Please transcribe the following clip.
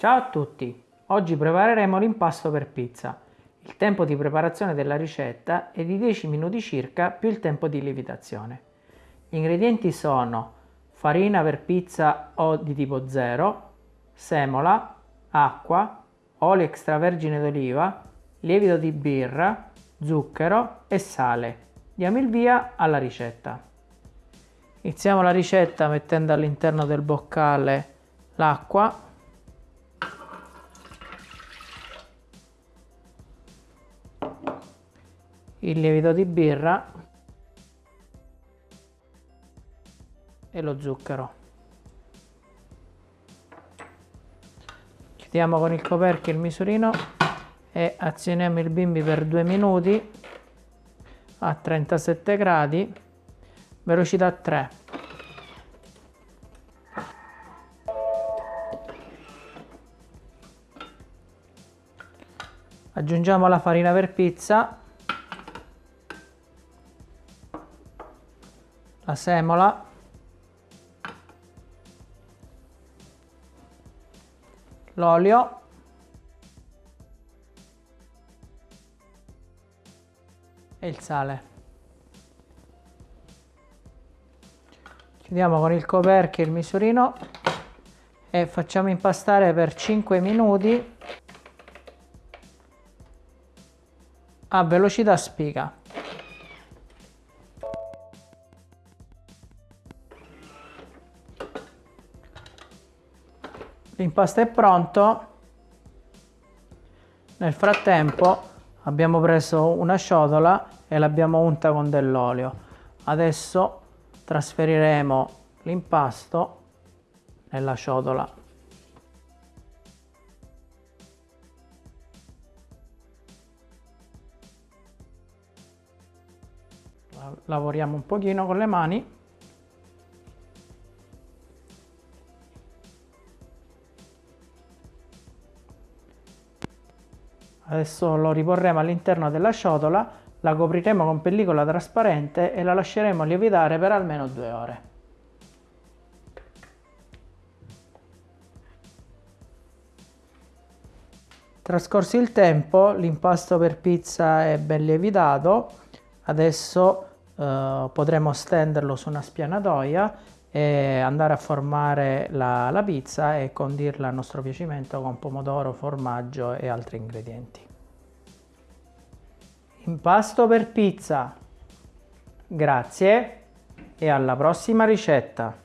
Ciao a tutti! Oggi prepareremo l'impasto per pizza. Il tempo di preparazione della ricetta è di 10 minuti circa più il tempo di lievitazione. Gli ingredienti sono farina per pizza o di tipo 0, semola, acqua, olio extravergine d'oliva, lievito di birra, zucchero e sale. Diamo il via alla ricetta. Iniziamo la ricetta mettendo all'interno del boccale l'acqua il lievito di birra e lo zucchero. Chiudiamo con il coperchio il misurino e azioniamo il bimbi per due minuti a 37 gradi, velocità 3. Aggiungiamo la farina per pizza la semola. L'olio. E il sale. Chiudiamo con il coperchio il misurino e facciamo impastare per 5 minuti a velocità spiga L'impasto è pronto. Nel frattempo abbiamo preso una ciotola e l'abbiamo unta con dell'olio. Adesso trasferiremo l'impasto nella ciotola. Lavoriamo un pochino con le mani. Adesso lo riporremo all'interno della ciotola, la copriremo con pellicola trasparente e la lasceremo lievitare per almeno due ore. Trascorso il tempo, l'impasto per pizza è ben lievitato, adesso eh, potremo stenderlo su una spianatoia andare a formare la, la pizza e condirla a nostro piacimento con pomodoro, formaggio e altri ingredienti. Impasto per pizza. Grazie e alla prossima ricetta.